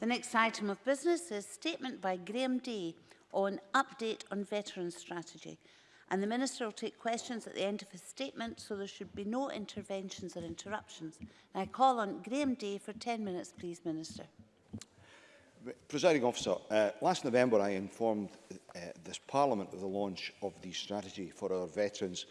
The next item of business is statement by Graham Day on update on veteran strategy. And the Minister will take questions at the end of his statement, so there should be no interventions or interruptions. And I call on Graham Day for 10 minutes, please, Minister. Presiding officer, uh, last November I informed uh, this Parliament of the launch of the strategy for our veterans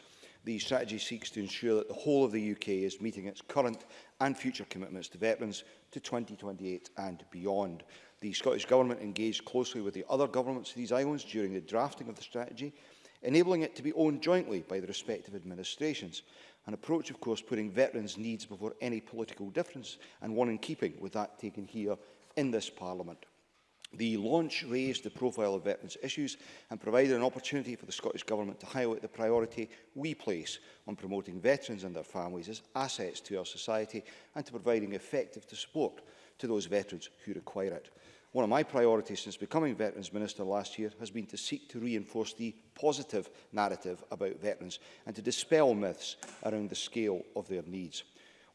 The strategy seeks to ensure that the whole of the UK is meeting its current and future commitments to veterans to 2028 and beyond. The Scottish Government engaged closely with the other governments of these islands during the drafting of the strategy, enabling it to be owned jointly by the respective administrations. An approach, of course, putting veterans' needs before any political difference, and one in keeping with that taken here in this Parliament. The launch raised the profile of veterans' issues and provided an opportunity for the Scottish Government to highlight the priority we place on promoting veterans and their families as assets to our society and to providing effective support to those veterans who require it. One of my priorities since becoming Veterans Minister last year has been to seek to reinforce the positive narrative about veterans and to dispel myths around the scale of their needs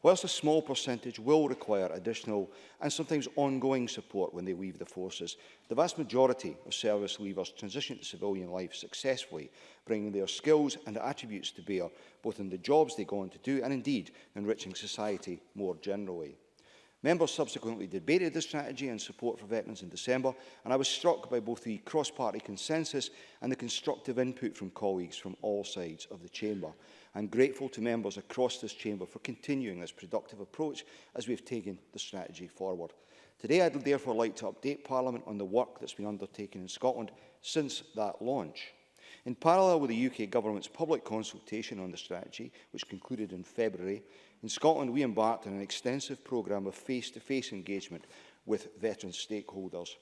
whilst a small percentage will require additional and sometimes ongoing support when they leave the forces, the vast majority of service leavers transition to civilian life successfully, bringing their skills and attributes to bear both in the jobs they go on to do and indeed enriching society more generally. Members subsequently debated the strategy and support for veterans in December, and I was struck by both the cross-party consensus and the constructive input from colleagues from all sides of the chamber. I'm grateful to members across this chamber for continuing this productive approach as we've taken the strategy forward. Today I'd therefore like to update Parliament on the work that's been undertaken in Scotland since that launch. In parallel with the UK Government's public consultation on the strategy, which concluded in February, in Scotland we embarked on an extensive programme of face-to-face -face engagement with veteran stakeholders.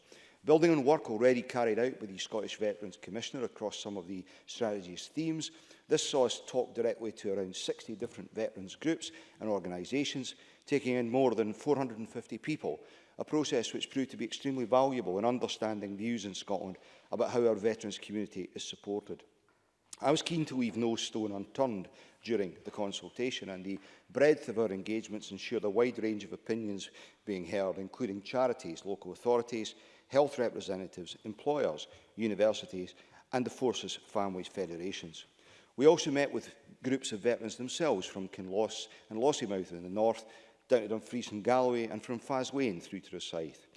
Building on work already carried out with the Scottish Veterans Commissioner across some of the strategy's themes, this saw us talk directly to around 60 different veterans groups and organisations, taking in more than 450 people, a process which proved to be extremely valuable in understanding views in Scotland about how our veterans community is supported. I was keen to leave no stone unturned during the consultation and the breadth of our engagements ensured a wide range of opinions being heard, including charities, local authorities, health representatives, employers, universities and the Forces Families Federations. We also met with groups of veterans themselves from Kinloss and Lossiemouth in the north, down to Dumfries and Galloway and from Faslane through to the south.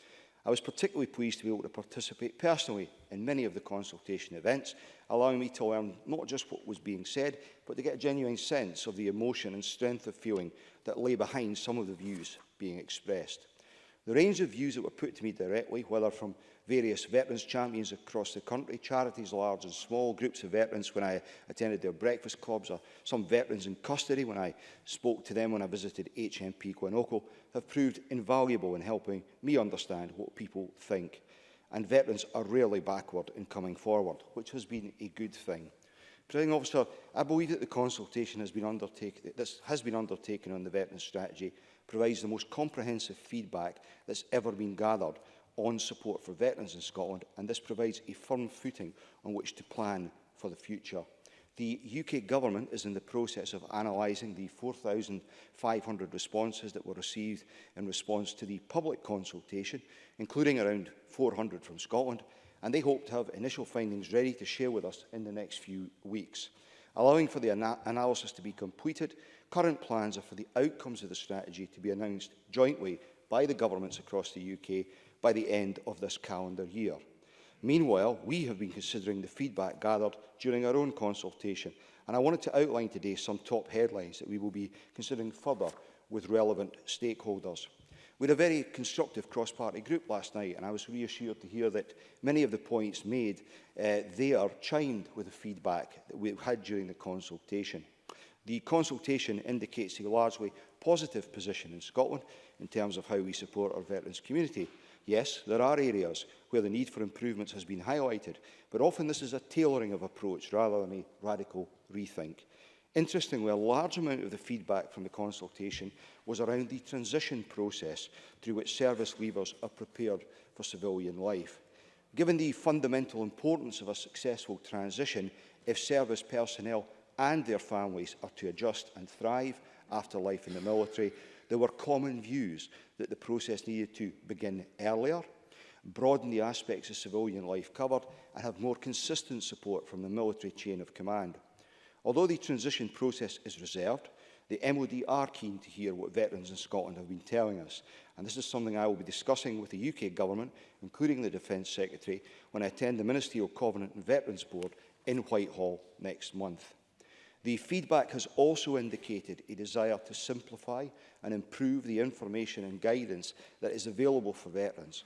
I was particularly pleased to be able to participate personally in many of the consultation events, allowing me to learn not just what was being said, but to get a genuine sense of the emotion and strength of feeling that lay behind some of the views being expressed. The range of views that were put to me directly, whether from various veterans champions across the country, charities large and small, groups of veterans when I attended their breakfast clubs, or some veterans in custody when I spoke to them when I visited HMP Guanoco, have proved invaluable in helping me understand what people think. And veterans are rarely backward in coming forward, which has been a good thing. Presiding officer, I believe that the consultation has been, undertaken, this has been undertaken on the veterans strategy provides the most comprehensive feedback that's ever been gathered on support for veterans in Scotland, and this provides a firm footing on which to plan for the future. The UK Government is in the process of analysing the 4,500 responses that were received in response to the public consultation, including around 400 from Scotland, and they hope to have initial findings ready to share with us in the next few weeks. Allowing for the ana analysis to be completed, Current plans are for the outcomes of the strategy to be announced jointly by the governments across the UK by the end of this calendar year. Meanwhile, we have been considering the feedback gathered during our own consultation, and I wanted to outline today some top headlines that we will be considering further with relevant stakeholders. We had a very constructive cross-party group last night, and I was reassured to hear that many of the points made uh, there chimed with the feedback that we had during the consultation. The consultation indicates a largely positive position in Scotland in terms of how we support our veterans community. Yes, there are areas where the need for improvements has been highlighted, but often this is a tailoring of approach rather than a radical rethink. Interestingly, a large amount of the feedback from the consultation was around the transition process through which service leavers are prepared for civilian life. Given the fundamental importance of a successful transition, if service personnel and their families are to adjust and thrive after life in the military, there were common views that the process needed to begin earlier, broaden the aspects of civilian life covered, and have more consistent support from the military chain of command. Although the transition process is reserved, the MOD are keen to hear what veterans in Scotland have been telling us. And this is something I will be discussing with the UK Government, including the Defence Secretary, when I attend the Ministerial Covenant and Veterans Board in Whitehall next month. The feedback has also indicated a desire to simplify and improve the information and guidance that is available for veterans.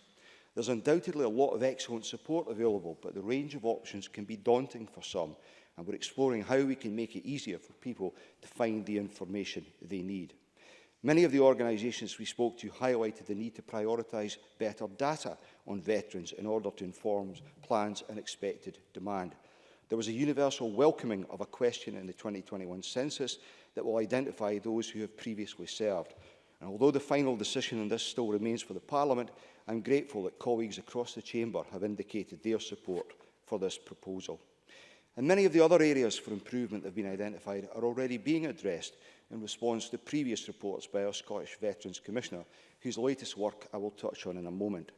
There's undoubtedly a lot of excellent support available, but the range of options can be daunting for some, and we're exploring how we can make it easier for people to find the information they need. Many of the organisations we spoke to highlighted the need to prioritise better data on veterans in order to inform plans and expected demand. There was a universal welcoming of a question in the 2021 census that will identify those who have previously served. And although the final decision on this still remains for the Parliament, I'm grateful that colleagues across the Chamber have indicated their support for this proposal. And many of the other areas for improvement that have been identified are already being addressed in response to previous reports by our Scottish Veterans Commissioner, whose latest work I will touch on in a moment.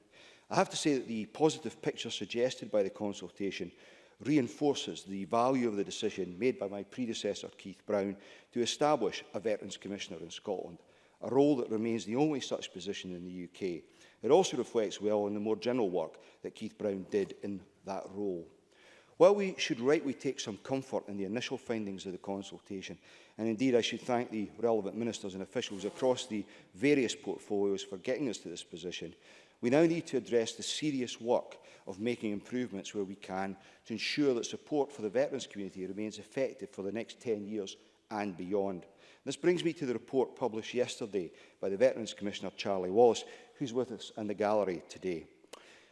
I have to say that the positive picture suggested by the consultation reinforces the value of the decision made by my predecessor, Keith Brown, to establish a Veterans Commissioner in Scotland, a role that remains the only such position in the UK. It also reflects well on the more general work that Keith Brown did in that role. While we should rightly take some comfort in the initial findings of the consultation, and indeed I should thank the relevant ministers and officials across the various portfolios for getting us to this position, we now need to address the serious work of making improvements where we can to ensure that support for the veterans community remains effective for the next 10 years and beyond. This brings me to the report published yesterday by the Veterans Commissioner Charlie Wallace, who's with us in the gallery today.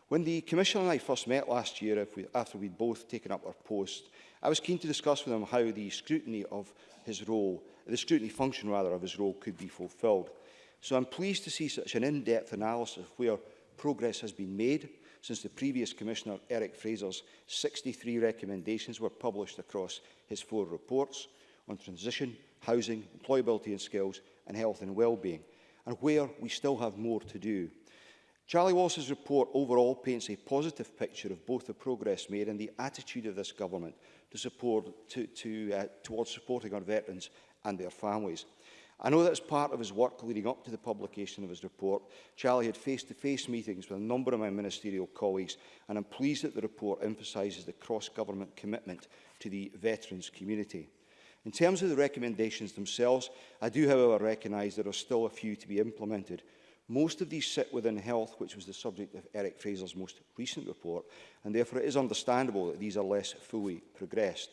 When the Commissioner and I first met last year, after we'd both taken up our post, I was keen to discuss with him how the scrutiny of his role, the scrutiny function rather of his role could be fulfilled. So I'm pleased to see such an in-depth analysis of where progress has been made since the previous Commissioner, Eric Fraser's 63 recommendations were published across his four reports on transition, housing, employability and skills, and health and well-being, and where we still have more to do. Charlie Walsh's report overall paints a positive picture of both the progress made and the attitude of this government to support, to, to, uh, towards supporting our veterans and their families. I know that as part of his work leading up to the publication of his report, Charlie had face-to-face -face meetings with a number of my ministerial colleagues, and I'm pleased that the report emphasises the cross-government commitment to the veterans community. In terms of the recommendations themselves, I do, however, recognise there are still a few to be implemented. Most of these sit within health, which was the subject of Eric Fraser's most recent report, and therefore it is understandable that these are less fully progressed.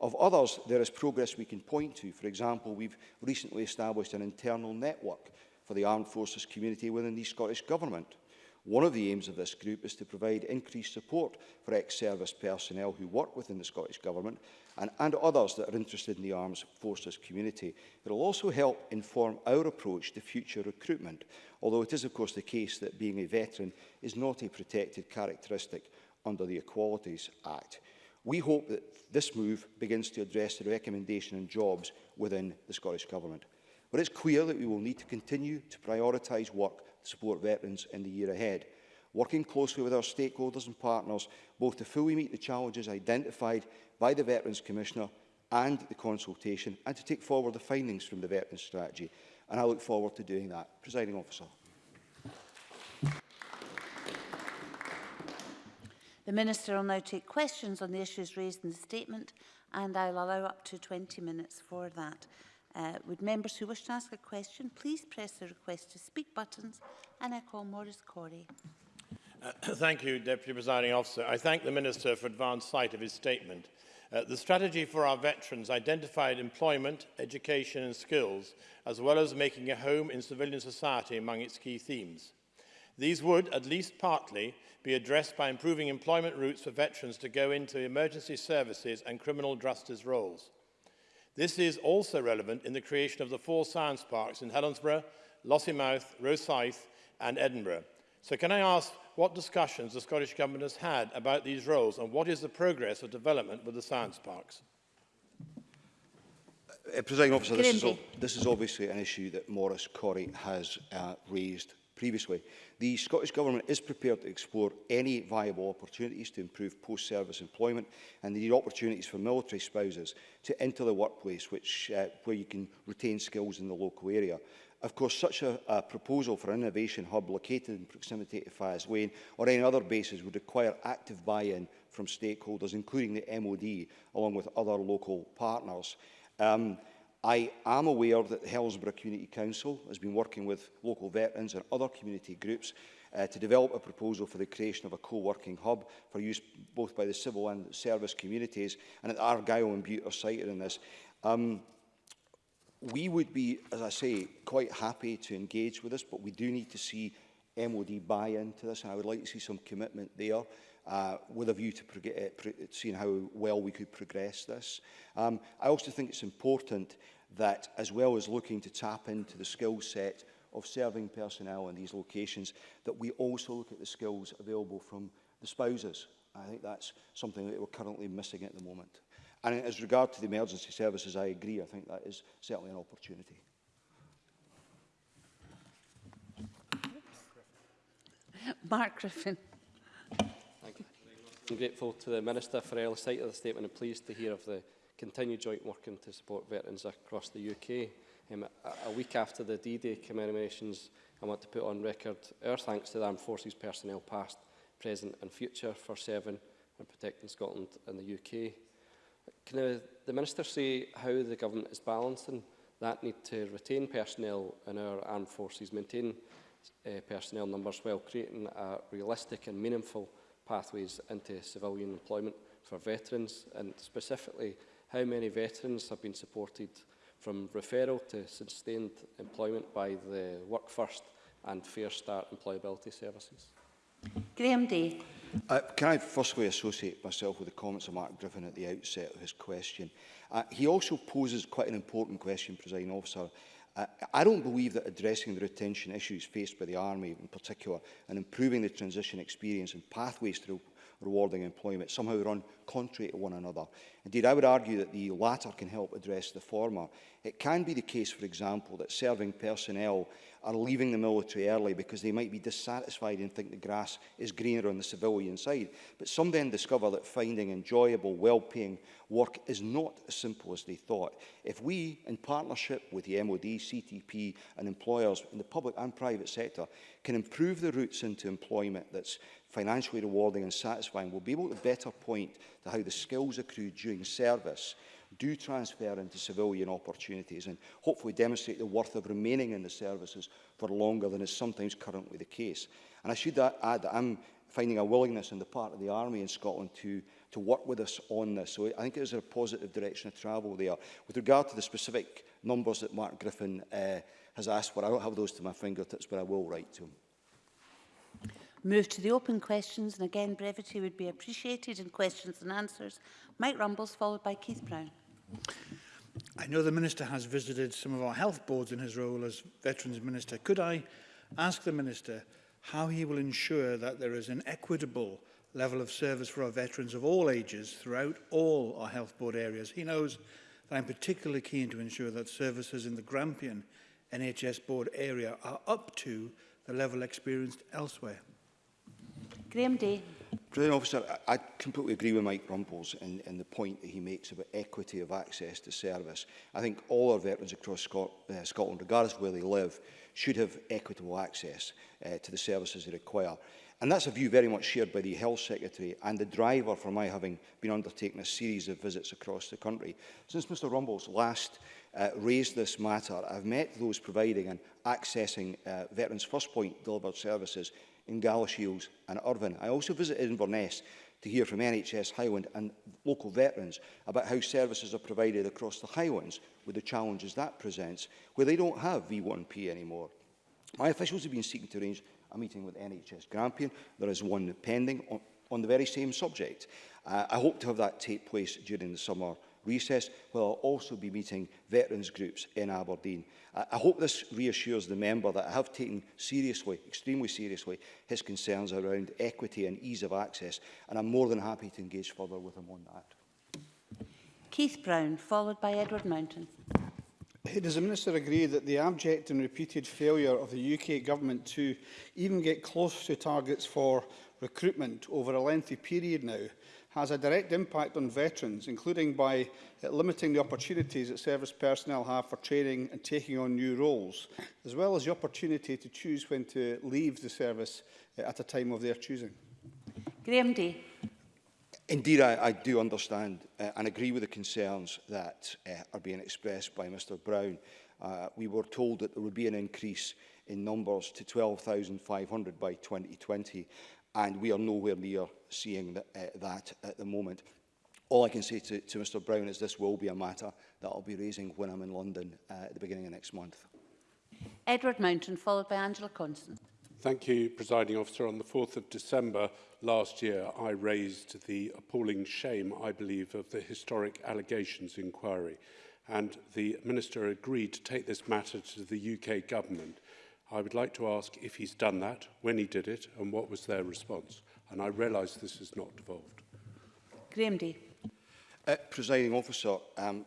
Of others, there is progress we can point to. For example, we've recently established an internal network for the armed forces community within the Scottish Government. One of the aims of this group is to provide increased support for ex-service personnel who work within the Scottish Government and, and others that are interested in the armed forces community. It will also help inform our approach to future recruitment, although it is of course the case that being a veteran is not a protected characteristic under the Equalities Act. We hope that this move begins to address the recommendation on jobs within the Scottish Government. But it's clear that we will need to continue to prioritise work to support veterans in the year ahead, working closely with our stakeholders and partners both to fully meet the challenges identified by the Veterans Commissioner and the consultation and to take forward the findings from the Veterans Strategy. And I look forward to doing that. Presiding Officer. The Minister will now take questions on the issues raised in the statement and I'll allow up to 20 minutes for that. Uh, would members who wish to ask a question please press the request to speak buttons and I call Maurice Corey. Uh, thank you, Deputy Presiding Officer. I thank the Minister for advanced sight of his statement. Uh, the strategy for our veterans identified employment, education and skills, as well as making a home in civilian society among its key themes. These would, at least partly, be addressed by improving employment routes for veterans to go into emergency services and criminal justice roles. This is also relevant in the creation of the four science parks in Helensburgh, Lossiemouth, Rosyth and Edinburgh. So can I ask what discussions the Scottish Government has had about these roles and what is the progress of development with the science parks? Uh, Presiding officer, this is, this is obviously an issue that Maurice Corrie has uh, raised previously, the Scottish Government is prepared to explore any viable opportunities to improve post-service employment and the opportunities for military spouses to enter the workplace which, uh, where you can retain skills in the local area. Of course, such a, a proposal for an innovation hub located in proximity to Faz Lane or any other bases would require active buy-in from stakeholders, including the MOD, along with other local partners. Um, I am aware that the Hillsborough Community Council has been working with local veterans and other community groups uh, to develop a proposal for the creation of a co-working hub for use both by the civil and service communities, and at Argyll and Bute are cited in this. Um, we would be, as I say, quite happy to engage with this, but we do need to see MOD buy into this, and I would like to see some commitment there uh, with a view to uh, seeing how well we could progress this. Um, I also think it's important that as well as looking to tap into the skill set of serving personnel in these locations, that we also look at the skills available from the spouses. I think that's something that we're currently missing at the moment. And as regard to the emergency services, I agree. I think that is certainly an opportunity. Mark Griffin. Thank you. I'm grateful to the Minister for her early sight of the statement and pleased to hear of the continue joint working to support veterans across the UK. Um, a, a week after the D-Day commemorations, I want to put on record our thanks to the Armed Forces personnel past, present and future for serving and protecting Scotland and the UK. Can the Minister say how the government is balancing that need to retain personnel in our armed forces, maintain uh, personnel numbers while creating a realistic and meaningful pathways into civilian employment for veterans and specifically how many veterans have been supported from referral to sustained employment by the Work First and Fair Start Employability Services? Graham Day. Uh, can I firstly associate myself with the comments of Mark Griffin at the outset of his question? Uh, he also poses quite an important question, Presiding Officer. Uh, I don't believe that addressing the retention issues faced by the Army in particular and improving the transition experience and pathways through rewarding employment somehow run contrary to one another. Indeed, I would argue that the latter can help address the former. It can be the case, for example, that serving personnel are leaving the military early because they might be dissatisfied and think the grass is greener on the civilian side. But some then discover that finding enjoyable, well-paying work is not as simple as they thought. If we, in partnership with the MOD, CTP and employers in the public and private sector, can improve the routes into employment that's financially rewarding and satisfying, we'll be able to better point to how the skills accrued during service do transfer into civilian opportunities and hopefully demonstrate the worth of remaining in the services for longer than is sometimes currently the case. And I should add that I'm finding a willingness on the part of the Army in Scotland to, to work with us on this. So I think it is a positive direction of travel there. With regard to the specific numbers that Mark Griffin uh, has asked for, I don't have those to my fingertips, but I will write to him move to the open questions, and again, brevity would be appreciated in questions and answers. Mike Rumbles, followed by Keith Brown. I know the Minister has visited some of our health boards in his role as Veterans Minister. Could I ask the Minister how he will ensure that there is an equitable level of service for our veterans of all ages throughout all our health board areas? He knows that I'm particularly keen to ensure that services in the Grampian NHS board area are up to the level experienced elsewhere. Graham Day. President Officer, I, completely agree with Mike Rumples in, in the point that he makes about equity of access to service. I think all our veterans across Scot uh, Scotland, regardless of where they live, should have equitable access uh, to the services they require. And that's a view very much shared by the Health Secretary and the driver for my having been undertaking a series of visits across the country. Since Mr Rumbles last uh, raised this matter, I've met those providing and accessing uh, Veterans First Point delivered services in Galashiels and Irvine. I also visited Inverness to hear from NHS Highland and local veterans about how services are provided across the Highlands with the challenges that presents, where they don't have V1P anymore. My officials have been seeking to arrange a meeting with NHS Grampian. There is one pending on, on the very same subject. Uh, I hope to have that take place during the summer recess, where I'll also be meeting veterans groups in Aberdeen. I, I hope this reassures the member that I have taken seriously, extremely seriously, his concerns around equity and ease of access, and I'm more than happy to engage further with him on that. Keith Brown, followed by Edward Mountain. Does the Minister agree that the abject and repeated failure of the UK Government to even get close to targets for recruitment over a lengthy period now has a direct impact on veterans, including by uh, limiting the opportunities that service personnel have for training and taking on new roles, as well as the opportunity to choose when to leave the service uh, at a time of their choosing. Graham Day. Indeed, I, I do understand uh, and agree with the concerns that uh, are being expressed by Mr Brown. Uh, we were told that there would be an increase in numbers to 12,500 by 2020 and we are nowhere near seeing the, uh, that at the moment. All I can say to, to Mr Brown is this will be a matter that I'll be raising when I'm in London uh, at the beginning of next month. Edward Mountain, followed by Angela Constant. Thank you, Presiding Officer. On the 4th of December last year, I raised the appalling shame, I believe, of the historic allegations inquiry. And the Minister agreed to take this matter to the UK Government. I would like to ask if he's done that, when he did it, and what was their response. And I realise this is not devolved. Graham Day. Uh, presiding officer, um,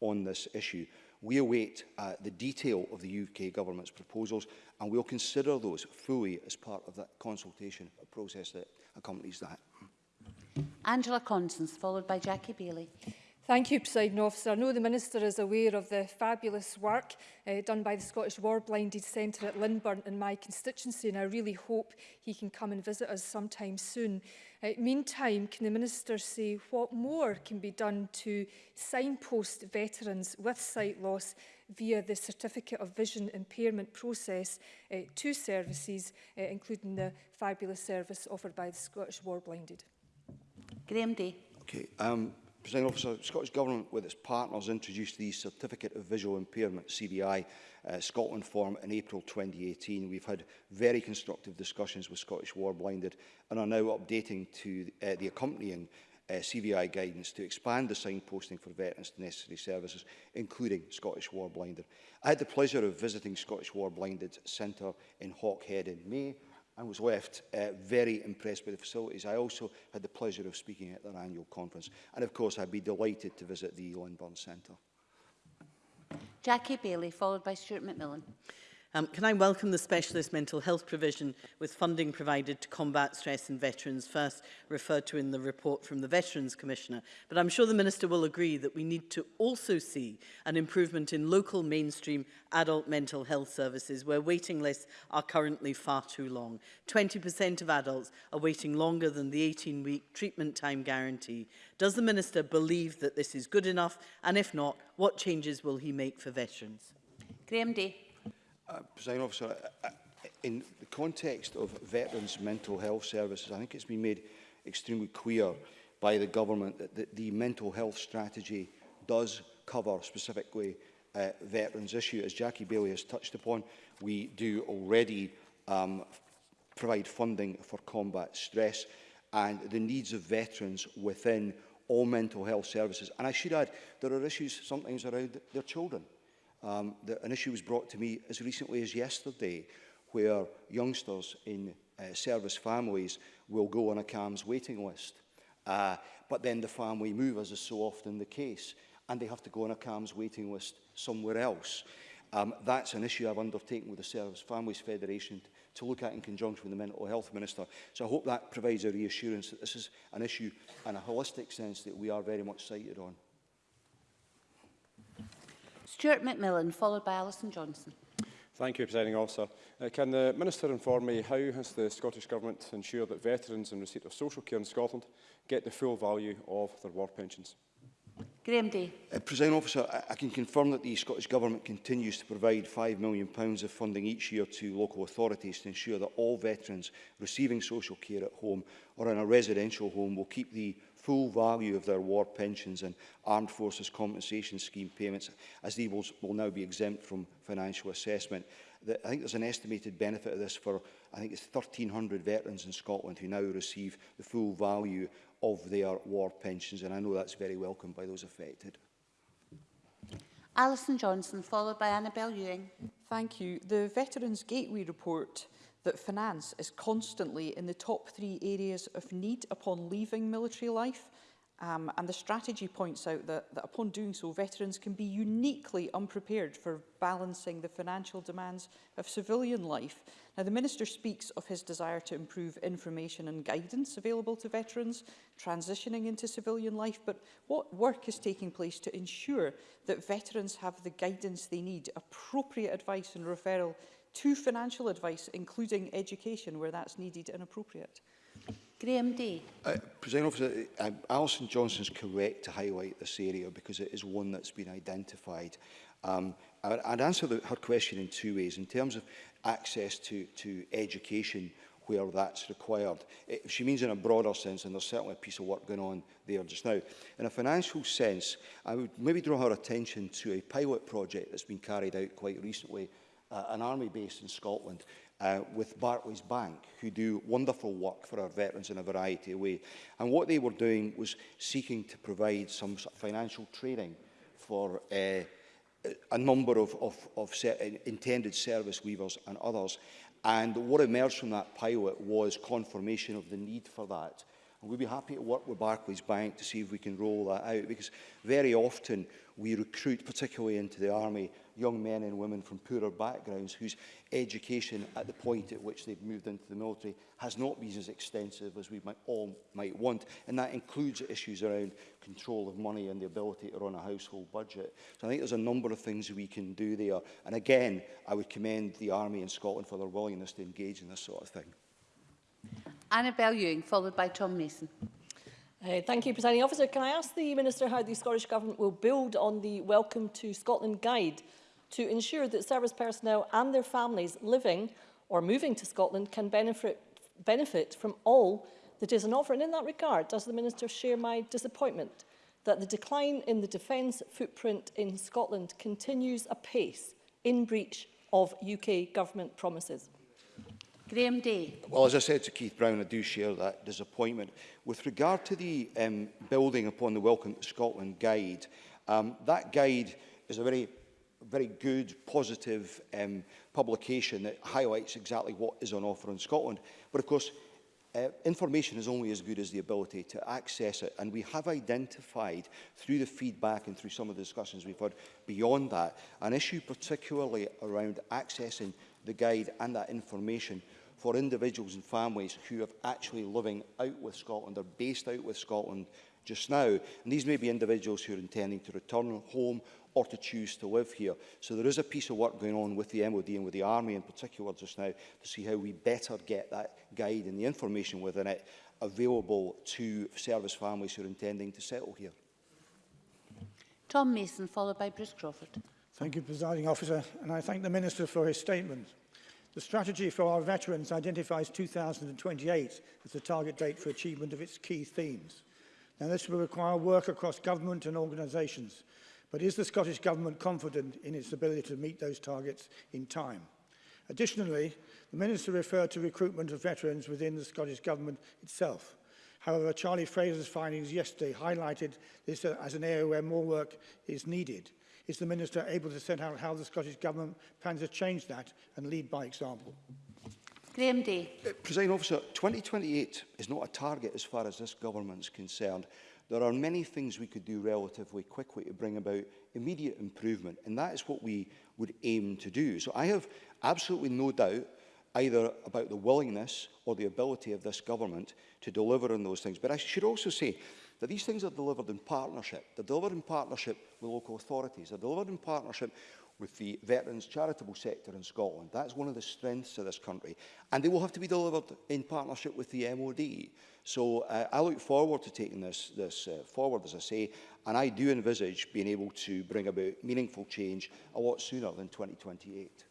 on this issue. We await uh, the detail of the UK government's proposals and we'll consider those fully as part of that consultation process that accompanies that. Angela Constance, followed by Jackie Bailey. Thank you, President Officer. I know the Minister is aware of the fabulous work uh, done by the Scottish War Blinded Centre at Linburn in my constituency, and I really hope he can come and visit us sometime soon. Uh, meantime, can the Minister say what more can be done to signpost veterans with sight loss via the Certificate of Vision Impairment process uh, to services, uh, including the fabulous service offered by the Scottish War Blinded? Graham Day. Okay, um, President officer, Scottish Government with its partners introduced the Certificate of Visual Impairment, CVI, uh, Scotland form in April 2018. We've had very constructive discussions with Scottish Warblinded and are now updating to uh, the accompanying uh, CVI guidance to expand the signposting for veterans to necessary services, including Scottish War Blinded. I had the pleasure of visiting Scottish War Blinded Centre in Hawkhead in May and was left uh, very impressed by the facilities. I also had the pleasure of speaking at their annual conference. And of course, I'd be delighted to visit the Burns Centre. Jackie Bailey, followed by Stuart McMillan. Um, can I welcome the specialist mental health provision with funding provided to combat stress in veterans first referred to in the report from the Veterans Commissioner. But I'm sure the Minister will agree that we need to also see an improvement in local mainstream adult mental health services where waiting lists are currently far too long. 20% of adults are waiting longer than the 18-week treatment time guarantee. Does the Minister believe that this is good enough? And if not, what changes will he make for veterans? Graham Day. Uh, President Officer, uh, uh, in the context of veterans' mental health services, I think it's been made extremely clear by the government that the, the mental health strategy does cover specifically uh, veterans' issue. As Jackie Bailey has touched upon, we do already um, provide funding for combat stress and the needs of veterans within all mental health services. And I should add, there are issues sometimes around their children Um, the, an issue was brought to me as recently as yesterday where youngsters in uh, service families will go on a CAMS waiting list. Uh, but then the family move, as is so often the case, and they have to go on a CAMS waiting list somewhere else. Um, that's an issue I've undertaken with the Service Families Federation to look at in conjunction with the Mental Health Minister. So I hope that provides a reassurance that this is an issue in a holistic sense that we are very much sighted on. Stuart McMillan, followed by Alison Johnson. Thank you, Presiding Officer. Uh, can the Minister inform me how has the Scottish Government ensured that veterans in receipt of social care in Scotland get the full value of their war pensions? Graham Day. Uh, Presiding Officer, I, I can confirm that the Scottish Government continues to provide £5 million of funding each year to local authorities to ensure that all veterans receiving social care at home or in a residential home will keep the full value of their war pensions and Armed Forces Compensation Scheme payments, as they will, will now be exempt from financial assessment. The, I think there's an estimated benefit of this for, I think it's 1,300 veterans in Scotland who now receive the full value of their war pensions, and I know that's very welcome by those affected. Alison Johnson, followed by Annabel Ewing. Thank you. The Veterans Gateway report that finance is constantly in the top three areas of need upon leaving military life. Um, and the strategy points out that, that upon doing so, veterans can be uniquely unprepared for balancing the financial demands of civilian life. Now, the Minister speaks of his desire to improve information and guidance available to veterans transitioning into civilian life, but what work is taking place to ensure that veterans have the guidance they need, appropriate advice and referral to financial advice, including education where that's needed and appropriate. Graham D. Uh, President Officer, uh, Alison Johnson's correct to highlight this area because it is one that's been identified. Um, I'd, I'd answer the, her question in two ways. In terms of access to, to education where that's required. If she means in a broader sense, and there's certainly a piece of work going on there just now. In a financial sense, I would maybe draw her attention to a pilot project that's been carried out quite recently uh, an army base in Scotland uh, with Barclays Bank, who do wonderful work for our veterans in a variety of ways. And what they were doing was seeking to provide some sort of financial training for uh, a number of, of, of se intended service weavers and others. And what emerged from that pilot was confirmation of the need for that. And we'd be happy to work with Barclays Bank to see if we can roll that out, because very often we recruit, particularly into the army, young men and women from poorer backgrounds whose education at the point at which they've moved into the military has not been as extensive as we might, all might want. And that includes issues around control of money and the ability to run a household budget. So I think there's a number of things we can do there. And again, I would commend the Army in Scotland for their willingness to engage in this sort of thing. Annabel Ewing, followed by Tom Mason. Uh, thank you, Presiding Officer. Can I ask the Minister how the Scottish Government will build on the Welcome to Scotland guide to ensure that service personnel and their families living or moving to Scotland can benefit, benefit from all that is an offer. And in that regard, does the Minister share my disappointment that the decline in the defence footprint in Scotland continues apace in breach of UK government promises? Graham Day. Well, as I said to Keith Brown, I do share that disappointment. With regard to the um, building upon the Welcome to Scotland guide, um, that guide is a very very good, positive um, publication that highlights exactly what is on offer in Scotland. But of course, Uh, information is only as good as the ability to access it, and we have identified through the feedback and through some of the discussions we've had beyond that, an issue particularly around accessing the guide and that information for individuals and families who are actually living out with Scotland or based out with Scotland just now. And these may be individuals who are intending to return home or to choose to live here. So there is a piece of work going on with the MOD and with the Army in particular just now to see how we better get that guide and the information within it available to service families who are intending to settle here. Tom Mason, followed by Bruce Crawford. Thank you, Presiding Officer, and I thank the Minister for his statement. The strategy for our veterans identifies 2028 as the target date for achievement of its key themes. Now, this will require work across government and organisations, but is the Scottish Government confident in its ability to meet those targets in time? Additionally, the Minister referred to recruitment of veterans within the Scottish Government itself. However, Charlie Fraser's findings yesterday highlighted this as an area where more work is needed. Is the Minister able to set out how the Scottish Government plans to change that and lead by example? Graham Day. Uh, President Officer, 2028 is not a target as far as this government's concerned. There are many things we could do relatively quickly to bring about immediate improvement, and that is what we would aim to do. So I have absolutely no doubt either about the willingness or the ability of this government to deliver on those things. But I should also say that these things are delivered in partnership. They're delivered in partnership with local authorities. They're delivered in partnership with the veterans charitable sector in Scotland. That's one of the strengths of this country. And they will have to be delivered in partnership with the MOD. So uh, I look forward to taking this, this uh, forward, as I say, and I do envisage being able to bring about meaningful change a lot sooner than 2028.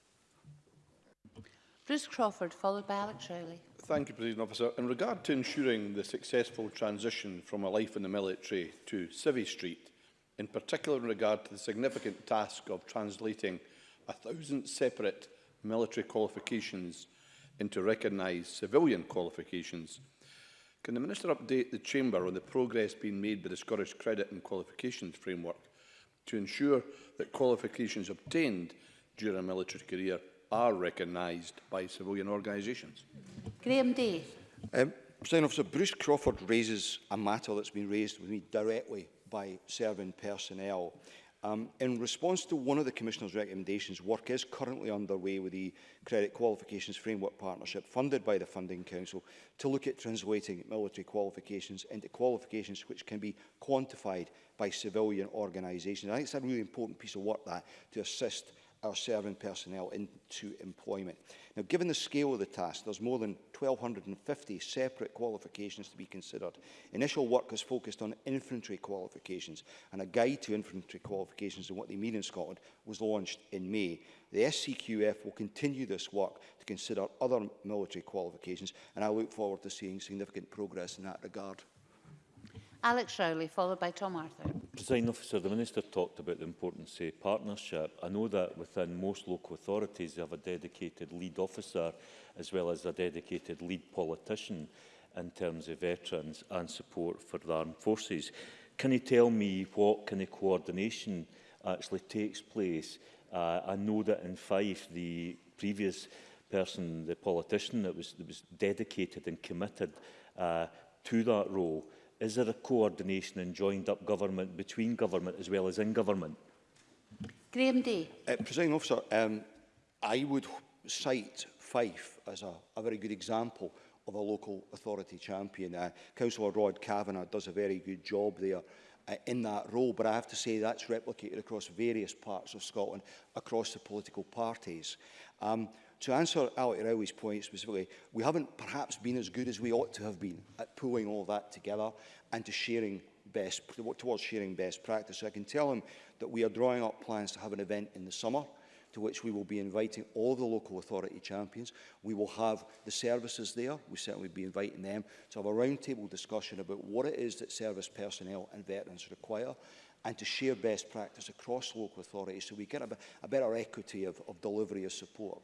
Bruce Crawford, followed by Alex Rowley. Thank you, President Officer. In regard to ensuring the successful transition from a life in the military to Civvy Street, in particular in regard to the significant task of translating a thousand separate military qualifications into recognised civilian qualifications, can the Minister update the Chamber on the progress being made by the Scottish Credit and Qualifications Framework to ensure that qualifications obtained during a military career are recognised by civilian organisations. Graham Day. Um, President Officer, Bruce Crawford raises a matter that's been raised with me directly by serving personnel. Um, in response to one of the Commissioner's recommendations, work is currently underway with the Credit Qualifications Framework Partnership, funded by the Funding Council, to look at translating military qualifications into qualifications which can be quantified by civilian organisations. I think it's a really important piece of work that to assist our serving personnel into employment. Now, given the scale of the task, there's more than 1,250 separate qualifications to be considered. Initial work has focused on infantry qualifications, and a guide to infantry qualifications and what they mean in Scotland was launched in May. The SCQF will continue this work to consider other military qualifications, and I look forward to seeing significant progress in that regard. Alex Rowley, followed by Tom Arthur. Presiding officer, the Minister talked about the importance of partnership. I know that within most local authorities they have a dedicated lead officer as well as a dedicated lead politician in terms of veterans and support for the armed forces. Can you tell me what kind of coordination actually takes place? Uh, I know that in Fife the previous person, the politician that was, that was dedicated and committed uh, to that role Is there a coordination and joined up government between government as well as in government? Graham Day. Uh, Presiding officer, um, I would cite Fife as a, a very good example of a local authority champion. Uh, Councillor Rod Kavanagh does a very good job there uh, in that role, but I have to say that's replicated across various parts of Scotland, across the political parties. Um, to answer Alec Rowley's point specifically, we haven't perhaps been as good as we ought to have been at pulling all that together and to sharing best, towards sharing best practice. So I can tell him that we are drawing up plans to have an event in the summer to which we will be inviting all the local authority champions. We will have the services there. We certainly be inviting them to have a roundtable discussion about what it is that service personnel and veterans require and to share best practice across local authorities so we get a, a better equity of, of delivery of support.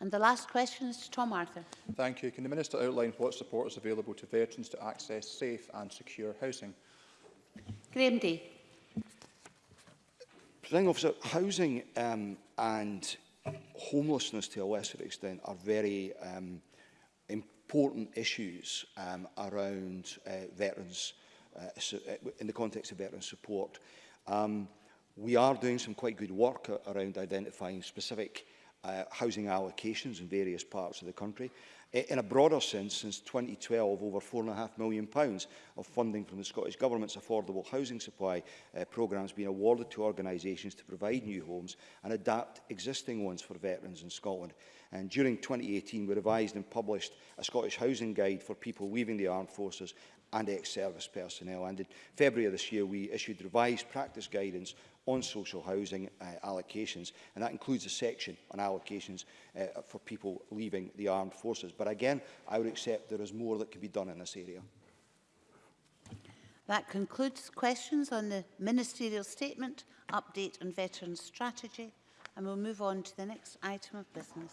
And the last question is to Tom Arthur. Thank you. Can the Minister outline what support is available to veterans to access safe and secure housing? Graham Day. Presiding officer, housing um, and homelessness to a lesser extent are very um, important issues um, around uh, veterans uh, uh in the context of veteran support. Um, we are doing some quite good work around identifying specific uh, housing allocations in various parts of the country. In a broader sense, since 2012, over £4.5 million pounds of funding from the Scottish Government's affordable housing supply uh, programme has been awarded to organisations to provide new homes and adapt existing ones for veterans in Scotland. And during 2018, we revised and published a Scottish Housing Guide for people leaving the armed forces and ex-service personnel. And in February of this year, we issued revised practice guidance on social housing uh, allocations, and that includes a section on allocations uh, for people leaving the armed forces. But again, I would accept there is more that can be done in this area. That concludes questions on the ministerial statement, update on veterans strategy, and we'll move on to the next item of business.